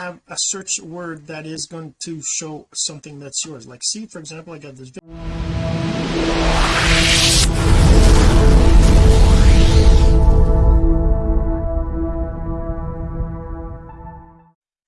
have a search word that is going to show something that's yours. Like see for example I got this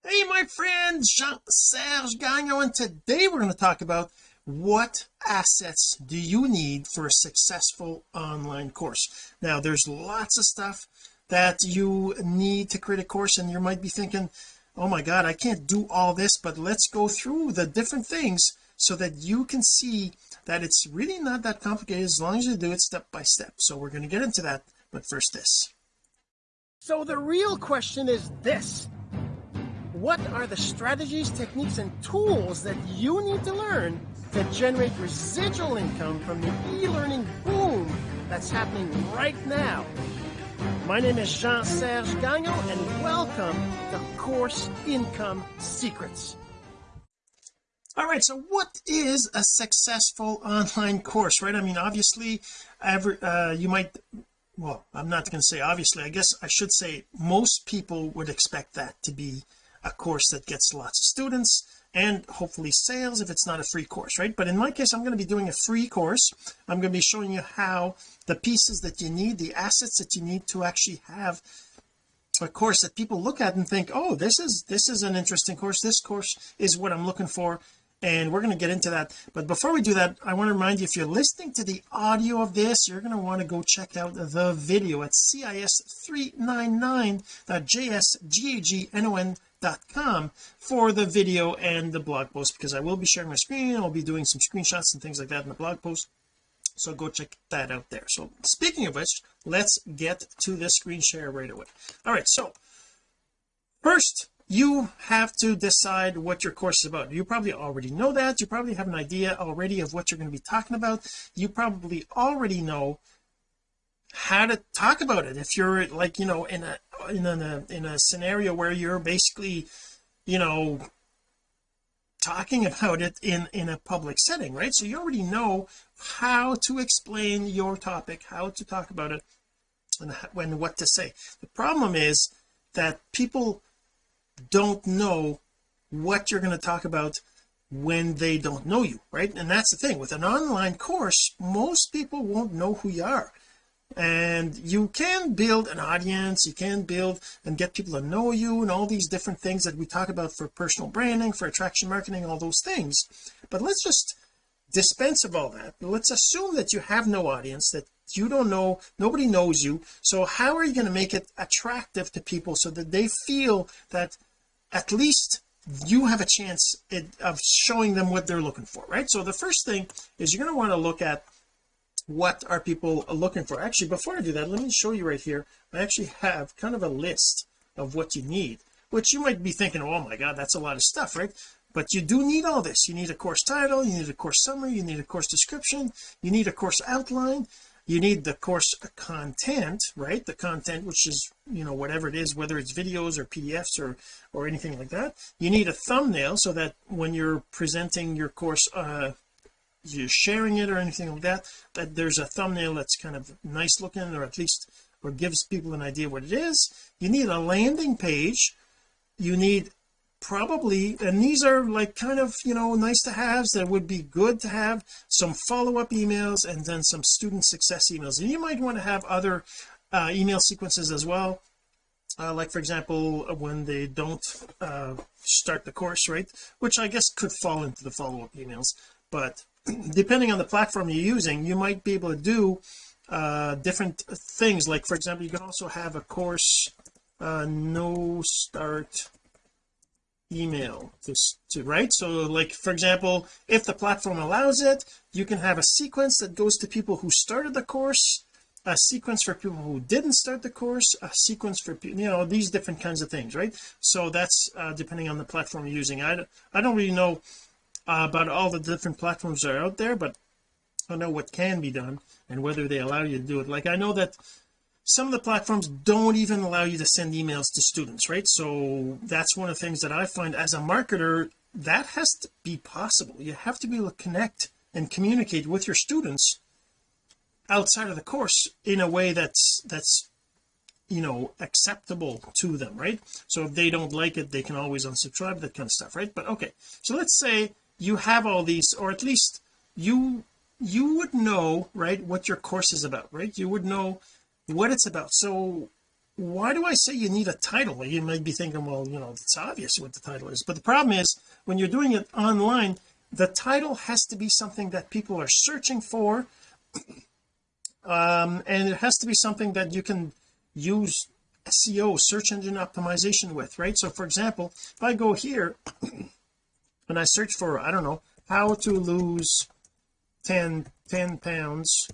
hey my friend Jean-Serge Gagnon and today we're going to talk about what assets do you need for a successful online course? Now there's lots of stuff that you need to create a course and you might be thinking oh my god I can't do all this but let's go through the different things so that you can see that it's really not that complicated. As long as you do it step by step. So we're going to get into that but first this. So the real question is this. What are the strategies techniques and tools that you need to learn to generate residual income from the e-learning boom that's happening right now my name is Jean-Serge Gagnon and welcome to Course Income Secrets. All right so what is a successful online course right? I mean obviously every uh, you might well I'm not going to say obviously I guess I should say most people would expect that to be a course that gets lots of students and hopefully sales if it's not a free course right? But in my case I'm going to be doing a free course. I'm going to be showing you how the pieces that you need the assets that you need to actually have a course that people look at and think oh this is this is an interesting course. This course is what I'm looking for and we're going to get into that. But before we do that I want to remind you if you're listening to the audio of this you're going to want to go check out the video at cis399.jsgagnon com for the video and the blog post because I will be sharing my screen I'll be doing some screenshots and things like that in the blog post. So go check that out there. So speaking of which let's get to the screen share right away. All right so first you have to decide what your course is about. You probably already know that. You probably have an idea already of what you're going to be talking about. You probably already know how to talk about it. If you're like you know in a in a in a scenario where you're basically you know talking about it in in a public setting right? So you already know how to explain your topic how to talk about it and when what to say. The problem is that people don't know what you're going to talk about when they don't know you right? And that's the thing. With an online course most people won't know who you are and you can build an audience you can build and get people to know you and all these different things that we talk about for personal branding for attraction marketing all those things. But let's just dispense of all that. Let's assume that you have no audience that you don't know nobody knows you. So how are you going to make it attractive to people so that they feel that at least you have a chance of showing them what they're looking for right? So the first thing is you're going to want to look at what are people looking for. Actually before I do that let me show you right here I actually have kind of a list of what you need which you might be thinking oh my god that's a lot of stuff right? But you do need all this. You need a course title you need a course summary you need a course description you need a course outline you need the course content right? The content which is you know whatever it is whether it's videos or pdfs or or anything like that. You need a thumbnail so that when you're presenting your course uh you're sharing it or anything like that that there's a thumbnail that's kind of nice looking or at least or gives people an idea what it is. You need a landing page. You need probably and these are like kind of you know nice to haves that would be good to have some follow-up emails and then some student success emails. And you might want to have other uh, email sequences as well. Uh, like for example when they don't uh, start the course right? Which I guess could fall into the follow-up emails but depending on the platform you're using you might be able to do uh different things. Like for example you can also have a course uh no start email to, to write. So like for example if the platform allows it you can have a sequence that goes to people who started the course a sequence for people who didn't start the course a sequence for you know these different kinds of things right? So that's uh, depending on the platform you're using. I, I don't really know uh, about all the different platforms that are out there but I don't know what can be done and whether they allow you to do it. Like I know that some of the platforms don't even allow you to send emails to students right? So that's one of the things that I find as a marketer that has to be possible. You have to be able to connect and communicate with your students outside of the course in a way that's that's you know acceptable to them right? So if they don't like it they can always unsubscribe that kind of stuff right? But okay. So let's say you have all these or at least you you would know right what your course is about right? You would know what it's about. So why do I say you need a title? You might be thinking well you know it's obvious what the title is. But the problem is when you're doing it online the title has to be something that people are searching for um and it has to be something that you can use SEO search engine optimization with right? So for example if I go here and I search for I don't know how to lose 10 10 pounds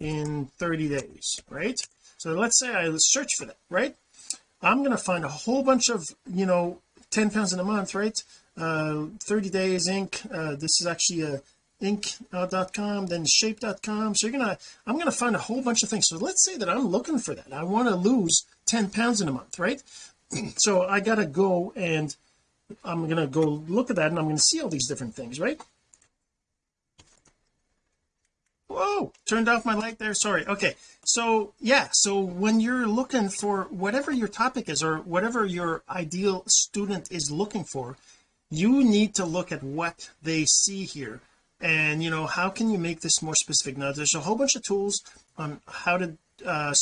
in 30 days right? So let's say I search for that right? I'm going to find a whole bunch of you know 10 pounds in a month right? Uh 30 days Inc. Uh, this is actually a inc.com then shape.com so you're gonna I'm gonna find a whole bunch of things. So let's say that I'm looking for that. I want to lose 10 pounds in a month right? So I gotta go and I'm gonna go look at that and I'm gonna see all these different things right? Whoa turned off my light there sorry. Okay so yeah so when you're looking for whatever your topic is or whatever your ideal student is looking for you need to look at what they see here. And you know how can you make this more specific? Now there's a whole bunch of tools on how to uh,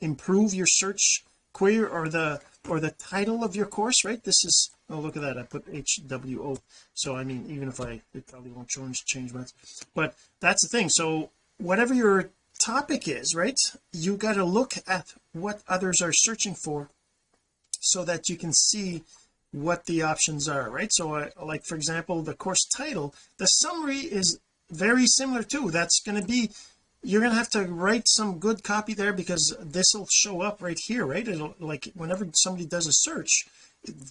improve your search query or the or the title of your course right? This is oh look at that. I put HWO so I mean even if I it probably won't change change much. But that's the thing. So whatever your topic is right you got to look at what others are searching for so that you can see what the options are right? So I, like for example the course title the summary is very similar too. That's going to be you're going to have to write some good copy there because this will show up right here right? It'll like whenever somebody does a search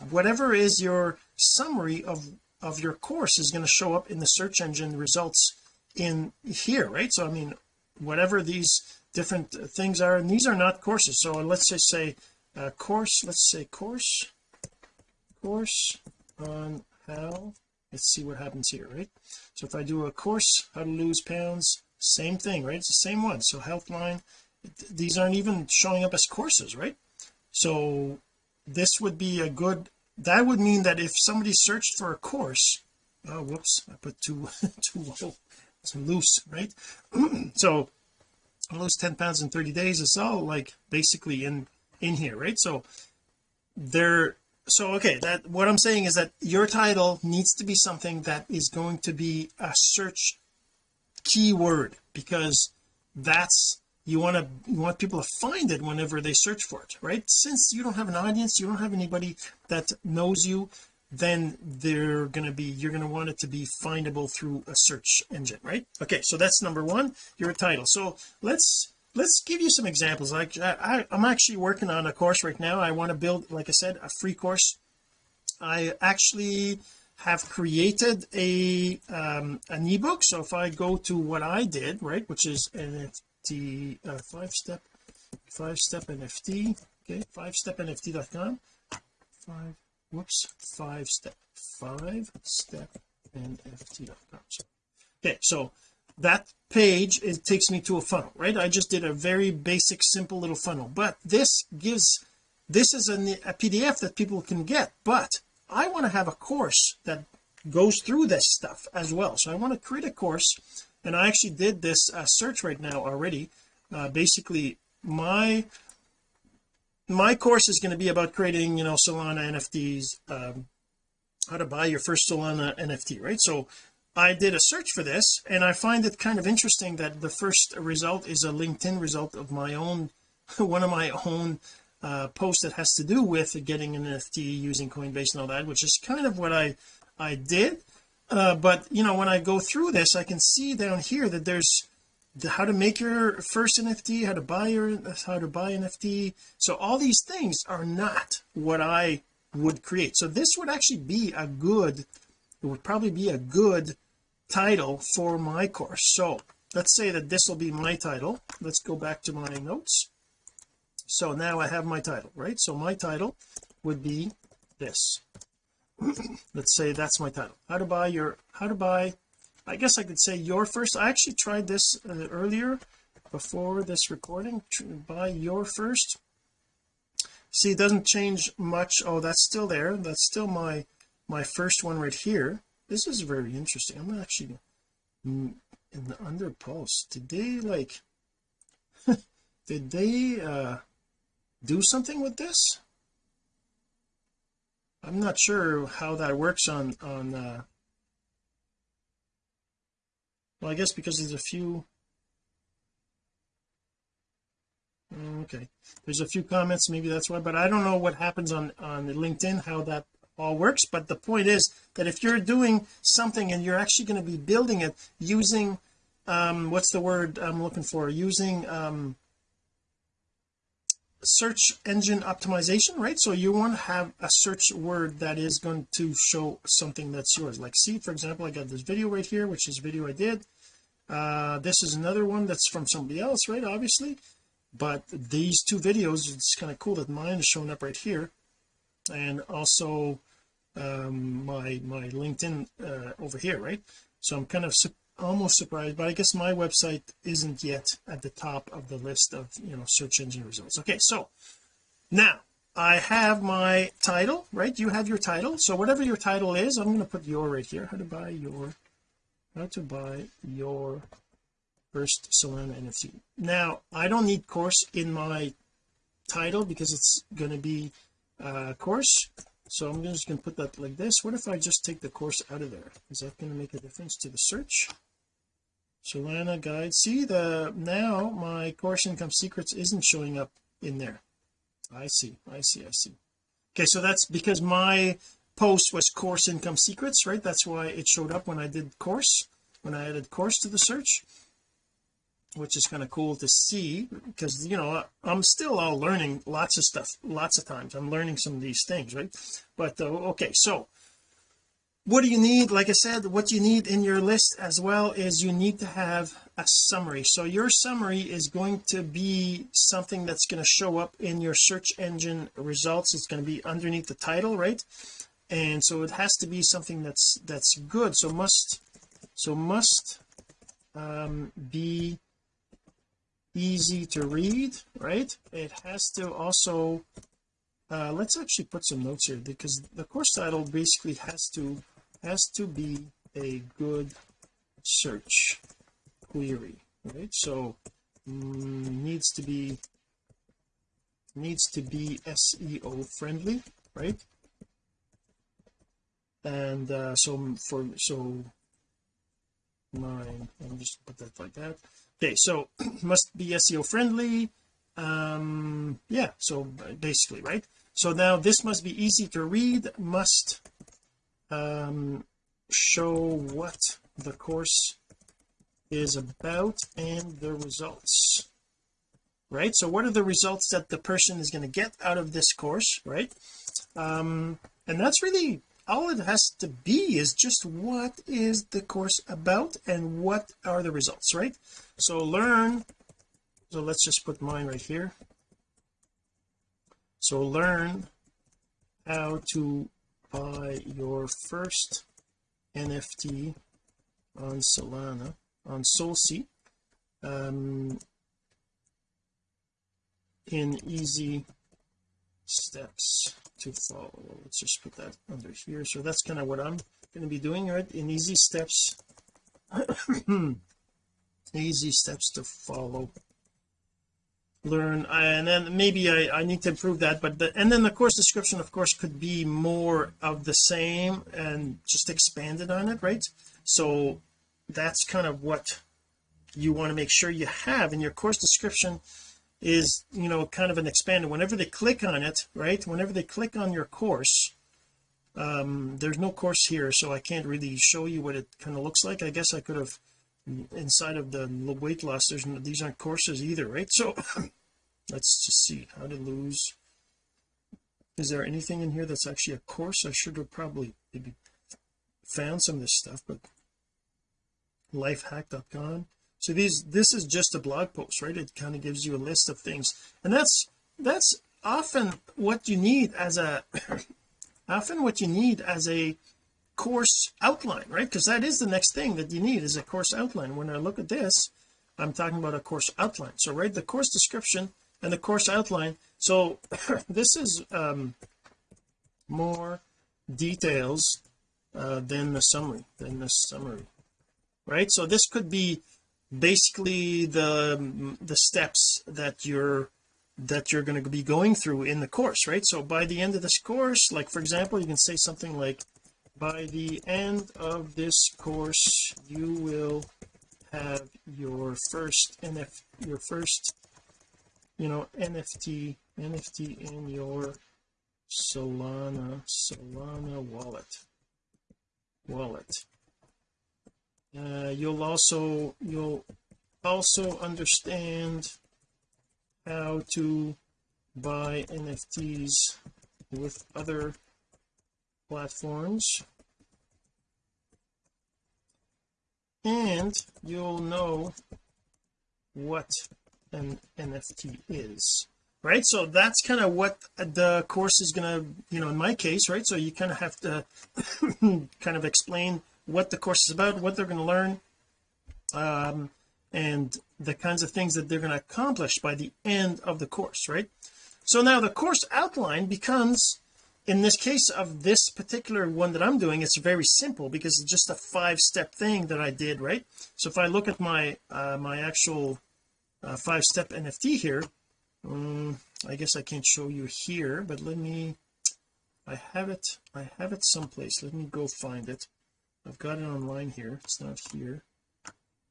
whatever is your summary of of your course is going to show up in the search engine results in here right? So I mean whatever these different things are and these are not courses. So let's just say uh, course let's say course course on how let's see what happens here right? So if I do a course how to lose pounds same thing right? It's the same one. So healthline these aren't even showing up as courses right? So this would be a good that would mean that if somebody searched for a course oh whoops I put too too low it's loose right? So lose 10 pounds in 30 days it's all like basically in in here right? So there so okay that what I'm saying is that your title needs to be something that is going to be a search keyword because that's you want to you want people to find it whenever they search for it right? Since you don't have an audience you don't have anybody that knows you then they're going to be you're going to want it to be findable through a search engine right? Okay so that's number one your title. So let's let's give you some examples. Like I, I'm actually working on a course right now. I want to build like I said a free course. I actually have created a um an ebook. So if I go to what I did right which is NFT uh, five step five step NFT okay five step NFT.com five whoops five step five step NFT.com okay so that page it takes me to a funnel right? I just did a very basic simple little funnel. But this gives this is a PDF that people can get but I want to have a course that goes through this stuff as well. So I want to create a course and I actually did this uh, search right now already. Uh, basically my my course is going to be about creating you know Solana NFTs um, how to buy your first Solana NFT right? So I did a search for this and I find it kind of interesting that the first result is a LinkedIn result of my own one of my own uh post that has to do with getting an NFT using Coinbase and all that which is kind of what I I did uh but you know when I go through this I can see down here that there's the, how to make your first NFT how to buy your how to buy NFT so all these things are not what I would create. So this would actually be a good it would probably be a good title for my course. So let's say that this will be my title. Let's go back to my notes. So now I have my title right? So my title would be this let's say that's my title. How to buy your how to buy I guess I could say your first I actually tried this uh, earlier before this recording buy your first. See it doesn't change much. Oh that's still there. That's still my my first one right here. This is very interesting. I'm actually in the under post did they like did they uh do something with this I'm not sure how that works on on uh well I guess because there's a few okay. There's a few comments maybe that's why but I don't know what happens on on LinkedIn how that all works but the point is that if you're doing something and you're actually going to be building it using um what's the word I'm looking for? Using um search engine optimization right? So you want to have a search word that is going to show something that's yours. Like see for example I got this video right here which is a video I did. Uh this is another one that's from somebody else right obviously. But these two videos it's kind of cool that mine is showing up right here. And also um my my LinkedIn uh, over here right? So I'm kind of almost surprised but I guess my website isn't yet at the top of the list of you know search engine results. Okay so now I have my title right? You have your title. So whatever your title is I'm going to put your right here. How to buy your how to buy your first Solana NFT now I don't need course in my title because it's going to be a course. So I'm just going to put that like this. What if I just take the course out of there? Is that going to make a difference to the search Solana guide. See the now my course income secrets isn't showing up in there. I see I see I see. Okay so that's because my post was course income secrets right? That's why it showed up when I did course when I added course to the search which is kind of cool to see because you know I'm still all learning lots of stuff lots of times. I'm learning some of these things right? But uh, okay so what do you need? Like I said what you need in your list as well is you need to have a summary. So your summary is going to be something that's going to show up in your search engine results. It's going to be underneath the title right? And so it has to be something that's that's good. So must so must um, be easy to read right? It has to also uh, let's actually put some notes here because the course title basically has to has to be a good search query right? So mm, needs to be needs to be SEO friendly right? And uh, so for so let me just put that like that. Okay so must be SEO friendly um yeah so basically right? So now this must be easy to read must um show what the course is about and the results. Right? So what are the results that the person is going to get out of this course right? Um and that's really all it has to be is just what is the course about and what are the results right? So learn so let's just put mine right here. So learn how to buy your first NFT on Solana on SolSea um in easy steps to follow. Let's just put that under here. So that's kind of what I'm going to be doing right? In easy steps easy steps to follow learn and then maybe I, I need to improve that but the, and then the course description of course could be more of the same and just expanded on it right? So that's kind of what you want to make sure you have in your course description is you know kind of an expanded. Whenever they click on it right whenever they click on your course um there's no course here so I can't really show you what it kind of looks like. I guess I could have inside of the weight loss there's no, these aren't courses either right? So let's just see how to lose. Is there anything in here that's actually a course? I should have probably maybe found some of this stuff but lifehack.com so these this is just a blog post right? It kind of gives you a list of things. And that's that's often what you need as a often what you need as a course outline right? Because that is the next thing that you need is a course outline. When I look at this I'm talking about a course outline. So write the course description and the course outline. So this is um more details uh, than the summary than the summary right? So this could be basically the the steps that you're that you're going to be going through in the course right? So by the end of this course like for example you can say something like by the end of this course you will have your first NF your first you know NFT NFT in your Solana Solana wallet. Wallet. Uh, you'll also you'll also understand how to buy NFTs with other platforms and you'll know what an NFT is right? So that's kind of what the course is to you know in my case right? So you kind of have to kind of explain what the course is about what they're going to learn um and the kinds of things that they're going to accomplish by the end of the course right? So now the course outline becomes in this case of this particular one that I'm doing it's very simple because it's just a five step thing that I did right? So if I look at my uh, my actual uh, five step NFT here um, I guess I can't show you here but let me I have it I have it someplace. Let me go find it. I've got it online here. It's not here.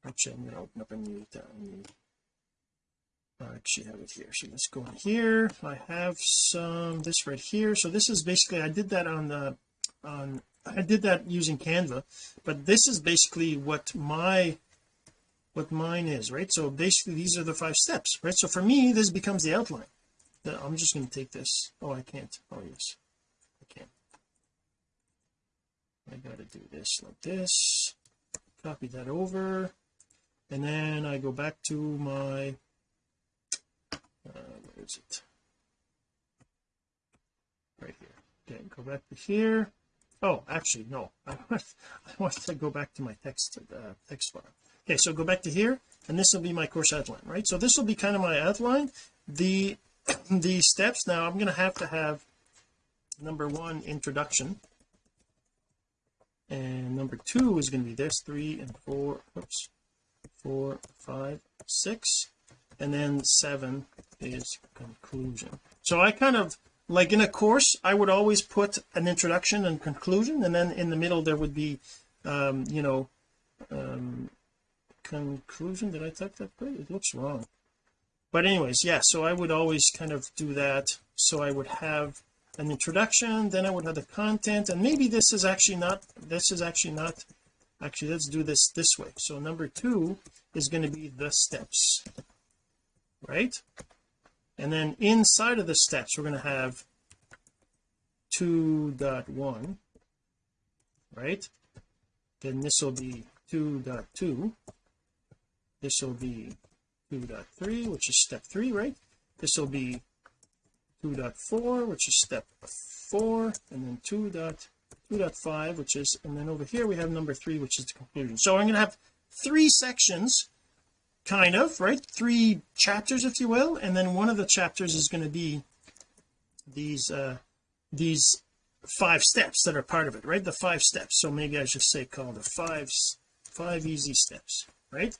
Actually I'm going to open up a new, uh, new Actually have it here. So let's go in here. I have some this right here. So this is basically I did that on the on I did that using Canva but this is basically what my what mine is right? So basically these are the five steps right? So for me this becomes the outline. I'm just going to take this. Oh I can't. Oh yes. I can. I gotta do this like this. Copy that over. And then I go back to my uh, where is it? Right here. Okay go back to here. Oh actually no. I want, I want to go back to my text uh, text file. Okay so go back to here and this will be my course outline right? So this will be kind of my outline. The the steps now I'm going to have to have number one introduction. And number two is going to be this three and four oops four five six and then seven is conclusion. So I kind of like in a course I would always put an introduction and conclusion and then in the middle there would be um you know um conclusion. Did I type that right? It looks wrong. But anyways yeah so I would always kind of do that. So I would have an introduction then I would have the content and maybe this is actually not this is actually not actually let's do this this way. So number two is going to be the steps right and then inside of the steps we're going to have 2.1 right? Then this will be 2.2 this will be 2.3 which is step 3 right? This will be 2.4 which is step 4 and then 2.2.5 which is and then over here we have number 3 which is the conclusion. So I'm going to have three sections kind of right? Three chapters if you will and then one of the chapters is going to be these uh these five steps that are part of it right? The five steps. So maybe I should say call the five five easy steps right?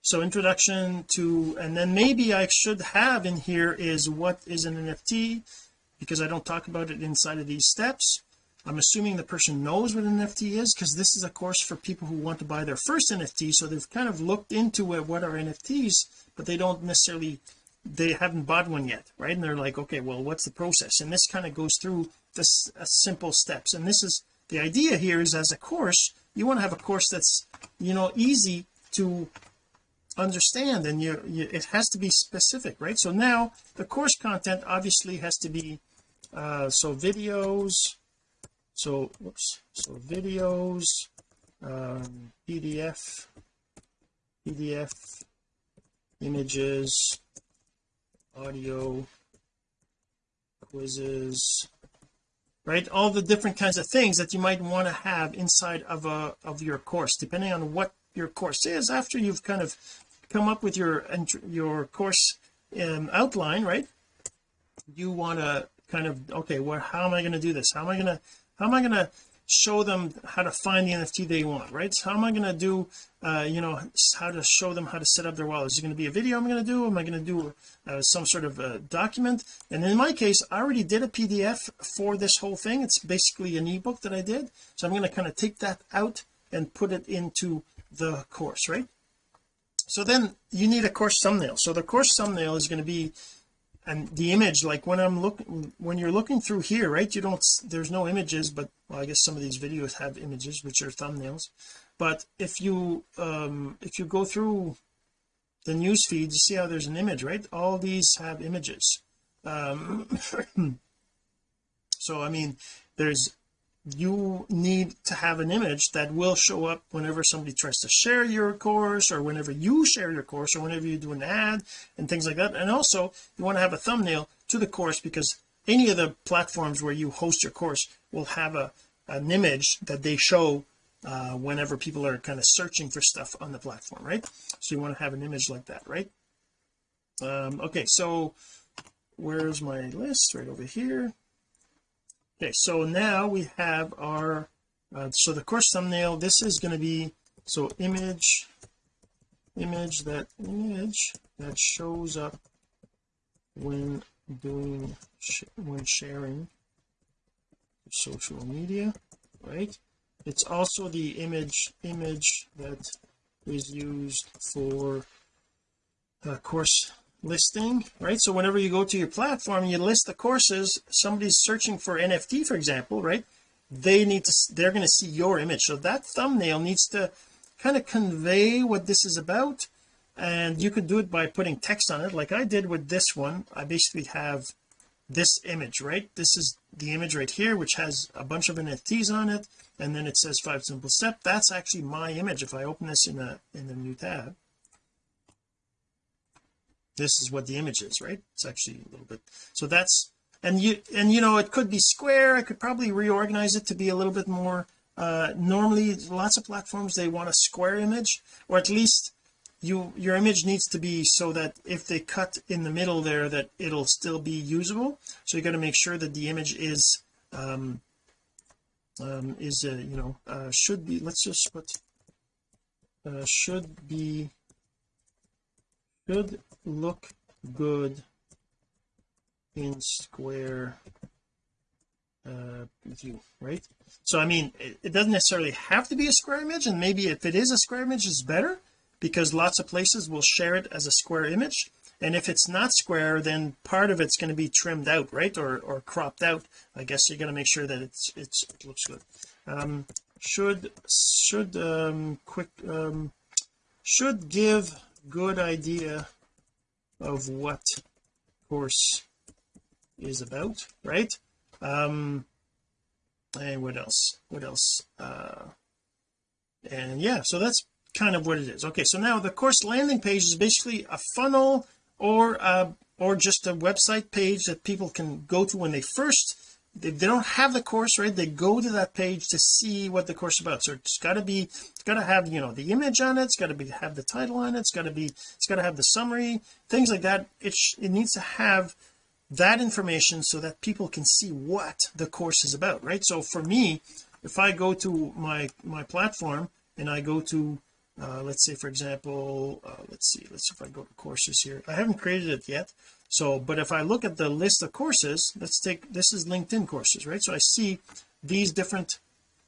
So introduction to and then maybe I should have in here is what is an NFT because I don't talk about it inside of these steps I'm assuming the person knows what an NFT is because this is a course for people who want to buy their first NFT so they've kind of looked into what are NFTs but they don't necessarily they haven't bought one yet right? And they're like okay well what's the process? And this kind of goes through the uh, simple steps. And this is the idea here is as a course you want to have a course that's you know easy to understand and you, you it has to be specific right? So now the course content obviously has to be uh so videos so whoops. So videos um pdf pdf images audio quizzes right? All the different kinds of things that you might want to have inside of a of your course depending on what your course is. After you've kind of come up with your your course um, outline right? You want to kind of okay well how am I going to do this? How am I going to how am I going to show them how to find the NFT they want right? So how am I going to do uh you know how to show them how to set up their wallet? Is it going to be a video I'm going to do? Am I going to do uh, some sort of a document? And in my case I already did a PDF for this whole thing. It's basically an ebook that I did. So I'm going to kind of take that out and put it into the course right? So then you need a course thumbnail. So the course thumbnail is going to be and the image like when I'm looking when you're looking through here right you don't there's no images but well I guess some of these videos have images which are thumbnails. But if you um if you go through the news feed you see how there's an image right? All these have images. Um so I mean there's you need to have an image that will show up whenever somebody tries to share your course or whenever you share your course or whenever you do an ad and things like that. And also you want to have a thumbnail to the course because any of the platforms where you host your course will have a an image that they show uh, whenever people are kind of searching for stuff on the platform right? So you want to have an image like that right? Um okay so where's my list? Right over here okay so now we have our uh, so the course thumbnail this is going to be so image image that image that shows up when doing sh when sharing social media right? It's also the image image that is used for uh, course listing right? So whenever you go to your platform you list the courses somebody's searching for NFT for example right? They need to they're going to see your image. So that thumbnail needs to kind of convey what this is about. And you could do it by putting text on it like I did with this one. I basically have this image right? This is the image right here which has a bunch of NFTs on it. And then it says five simple steps. That's actually my image if I open this in a in a new tab this is what the image is right? It's actually a little bit so that's and you and you know it could be square. I could probably reorganize it to be a little bit more uh normally lots of platforms they want a square image or at least you your image needs to be so that if they cut in the middle there that it'll still be usable. So you got to make sure that the image is um um is uh, you know uh should be let's just put uh should be should look good in square uh view right? So I mean it, it, doesn't necessarily have to be a square image and maybe if it is a square image it's better because lots of places will share it as a square image and if it's not square then part of it's going to be trimmed out right? Or or cropped out. I guess you're going to make sure that it's it's it looks good. Um should should um quick um should give good idea of what course is about right? Um and what else? What else uh and yeah so that's kind of what it is. Okay so now the course landing page is basically a funnel or uh or just a website page that people can go to when they first they, they don't have the course right? They go to that page to see what the course is about. So it's got to be it's got to have you know the image on it it's got to be have the title on it it's got to be it's got to have the summary things like that. It it needs to have that information so that people can see what the course is about right? So for me if I go to my my platform and I go to uh, let's say for example uh, let's see let's see if I go to courses here. I haven't created it yet so but if I look at the list of courses let's take this is LinkedIn courses right? So I see these different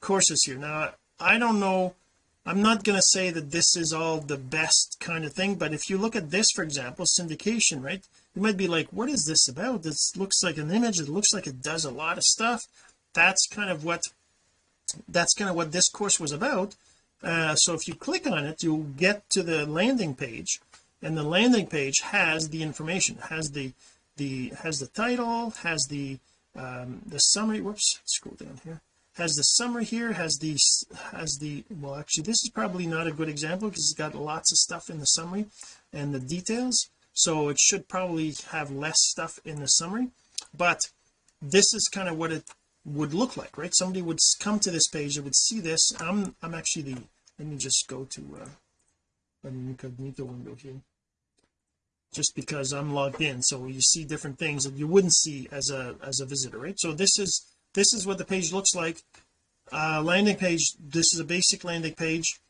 courses here. Now I don't know I'm not going to say that this is all the best kind of thing but if you look at this for example syndication right? You might be like what is this about? This looks like an image it looks like it does a lot of stuff. That's kind of what that's kind of what this course was about. Uh, so if you click on it you'll get to the landing page and the landing page has the information has the the has the title has the um the summary whoops scroll down here. Has the summary here has the has the well actually this is probably not a good example because it's got lots of stuff in the summary and the details. So it should probably have less stuff in the summary. But this is kind of what it would look like right? Somebody would come to this page they would see this. I'm I'm actually the let me just go to uh an incognito window here just because I'm logged in. So you see different things that you wouldn't see as a as a visitor right? So this is this is what the page looks like. Uh landing page this is a basic landing page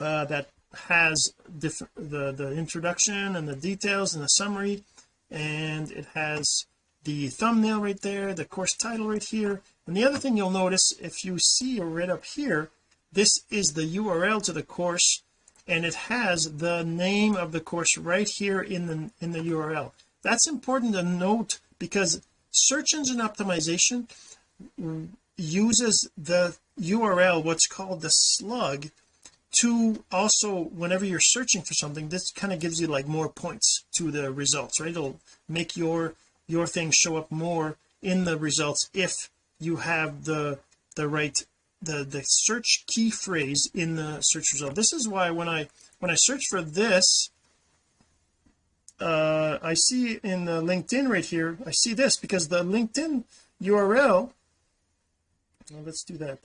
uh that has different the the introduction and the details and the summary. And it has the thumbnail right there the course title right here. And the other thing you'll notice if you see right up here this is the URL to the course and it has the name of the course right here in the in the URL that's important to note because search engine optimization uses the URL what's called the slug to also whenever you're searching for something this kind of gives you like more points to the results right? It'll make your your thing show up more in the results if you have the the right the the search key phrase in the search result. This is why when I when I search for this uh I see in the LinkedIn right here I see this because the LinkedIn URL well, let's do that.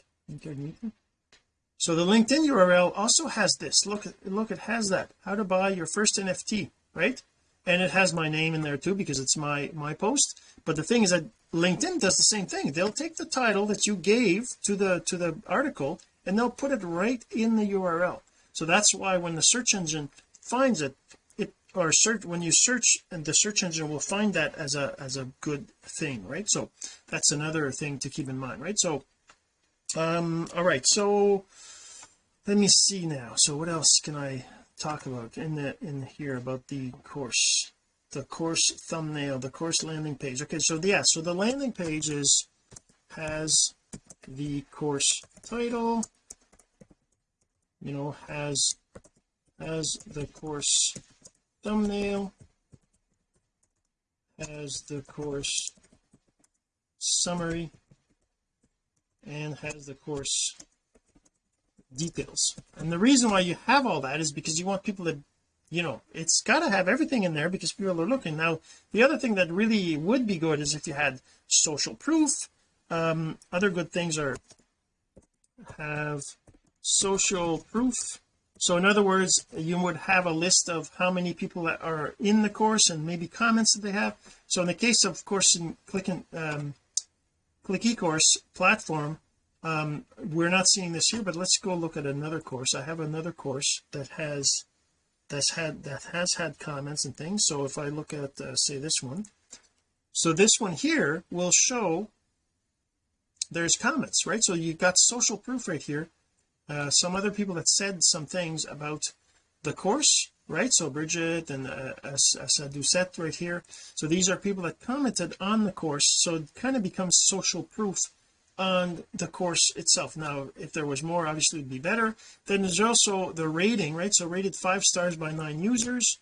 So the LinkedIn URL also has this. Look look it has that. How to buy your first NFT right and it has my name in there too because it's my my post. But the thing is that LinkedIn does the same thing. They'll take the title that you gave to the to the article and they'll put it right in the URL so that's why when the search engine finds it it or search when you search and the search engine will find that as a as a good thing right? So that's another thing to keep in mind right? So um all right. So let me see now. So what else can I talk about in the in here about the course the course thumbnail the course landing page. Okay so yeah so the landing page is has the course title you know has has the course thumbnail has the course summary and has the course details. And the reason why you have all that is because you want people to you know it's got to have everything in there because people are looking. Now the other thing that really would be good is if you had social proof. Um other good things are have social proof. So in other words you would have a list of how many people that are in the course and maybe comments that they have. So in the case of course in clicking um click ecourse platform um we're not seeing this here but let's go look at another course. I have another course that has that's had that has had comments and things. So if I look at uh, say this one. So this one here will show there's comments right? So you've got social proof right here. Uh, some other people that said some things about the course right? So Bridget and uh, Asadoucette right here. So these are people that commented on the course. So it kind of becomes social proof on the course itself. Now if there was more obviously it'd be better. Then there's also the rating right? So rated five stars by nine users.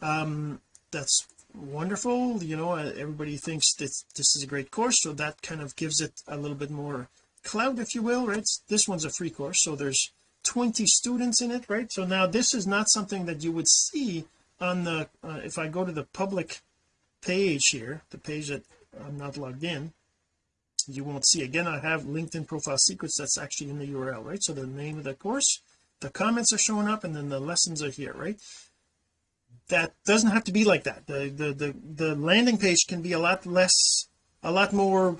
Um that's wonderful. You know uh, everybody thinks that this is a great course so that kind of gives it a little bit more clout if you will right? This one's a free course so there's 20 students in it right? So now this is not something that you would see on the uh, if I go to the public page here the page that I'm not logged in you won't see. Again I have LinkedIn profile secrets that's actually in the URL right? So the name of the course the comments are showing up and then the lessons are here right? That doesn't have to be like that. The the the, the landing page can be a lot less a lot more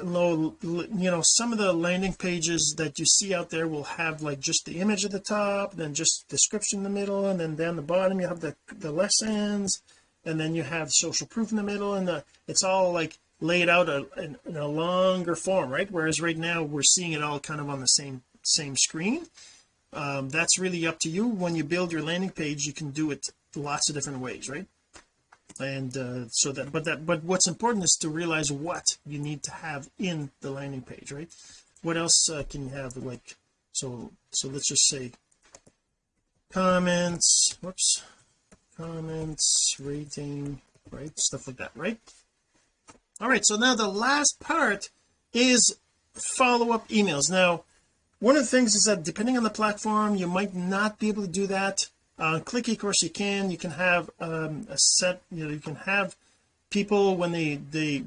low you know some of the landing pages that you see out there will have like just the image at the top then just description in the middle and then down the bottom you have the the lessons and then you have social proof in the middle and the it's all like laid out a, in, in a longer form right? Whereas right now we're seeing it all kind of on the same same screen. Um, that's really up to you. When you build your landing page you can do it lots of different ways right? And uh, so that but that but what's important is to realize what you need to have in the landing page right? What else uh, can you have like so so let's just say comments whoops comments rating right? Stuff like that right all right so now the last part is follow-up emails. Now one of the things is that depending on the platform you might not be able to do that. Uh click ecourse you can. You can have um a set you know you can have people when they they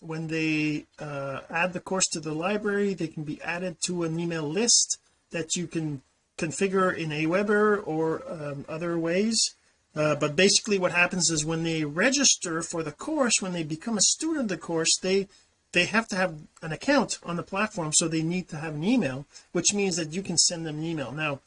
when they uh add the course to the library they can be added to an email list that you can configure in Aweber or um, other ways uh, but basically what happens is when they register for the course when they become a student of the course they they have to have an account on the platform so they need to have an email which means that you can send them an email. Now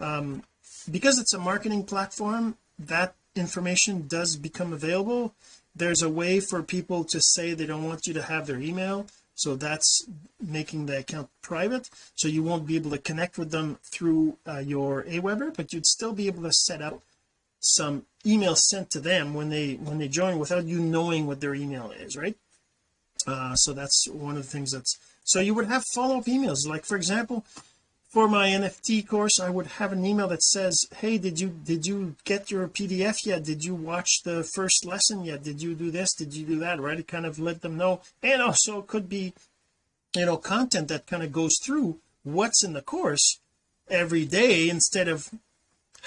um, because it's a marketing platform that information does become available. There's a way for people to say they don't want you to have their email so that's making the account private. So you won't be able to connect with them through uh, your Aweber but you'd still be able to set up some email sent to them when they when they join without you knowing what their email is right? Uh, so that's one of the things that's so you would have follow-up emails. Like for example for my NFT course I would have an email that says hey did you did you get your PDF yet? Did you watch the first lesson yet? Did you do this? Did you do that? Right? It kind of let them know. And also it could be you know content that kind of goes through what's in the course every day instead of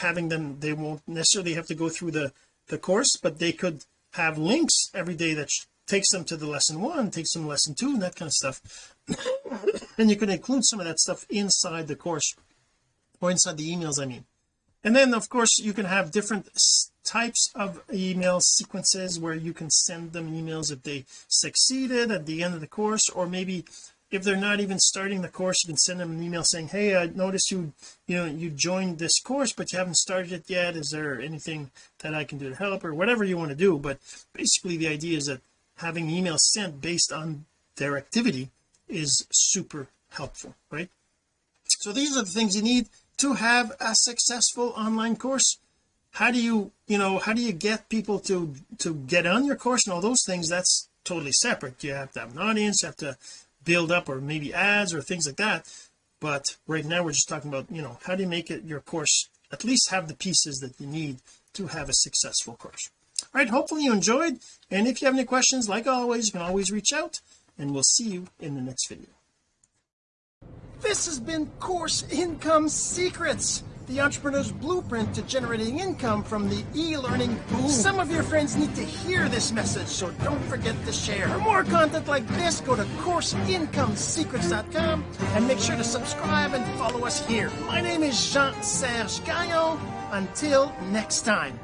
having them they won't necessarily have to go through the the course but they could have links every day that takes them to the lesson one takes them lesson two and that kind of stuff. And you can include some of that stuff inside the course or inside the emails I mean. And then of course you can have different types of email sequences where you can send them emails if they succeeded at the end of the course or maybe if they're not even starting the course you can send them an email saying hey I noticed you you know you joined this course but you haven't started it yet. Is there anything that I can do to help? Or whatever you want to do. But basically the idea is that having emails sent based on their activity is super helpful right? So these are the things you need to have a successful online course. How do you you know how do you get people to to get on your course and all those things? That's totally separate. You have to have an audience you have to build up or maybe ads or things like that. But right now we're just talking about you know how do you make it your course at least have the pieces that you need to have a successful course. All right hopefully you enjoyed. And if you have any questions like always you can always reach out and we'll see you in the next video. This has been course income secrets the entrepreneur's blueprint to generating income from the e-learning boom. Some of your friends need to hear this message, so don't forget to share. For more content like this, go to CourseIncomeSecrets.com and make sure to subscribe and follow us here. My name is Jean-Serge Gagnon. Until next time.